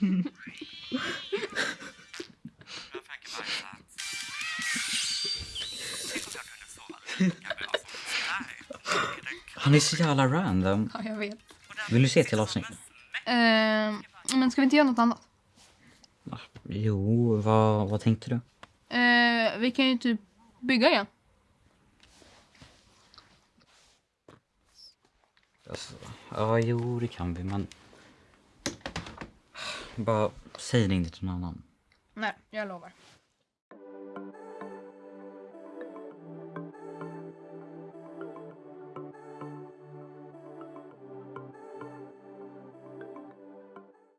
Undrar Frankie bajsat? Tänk om jag kunde sova lika bra som sådär. Är det Han är så jävla random. Ja, jag vet. Vill du se till avsnittet? Eh, men ska vi inte göra något annat? Jo, vad, vad tänkte du? Eh, vi kan ju typ bygga igen. Alltså, ja, jo, det kan vi, men... Bara säg det inte till någon annan. Nej, jag lovar.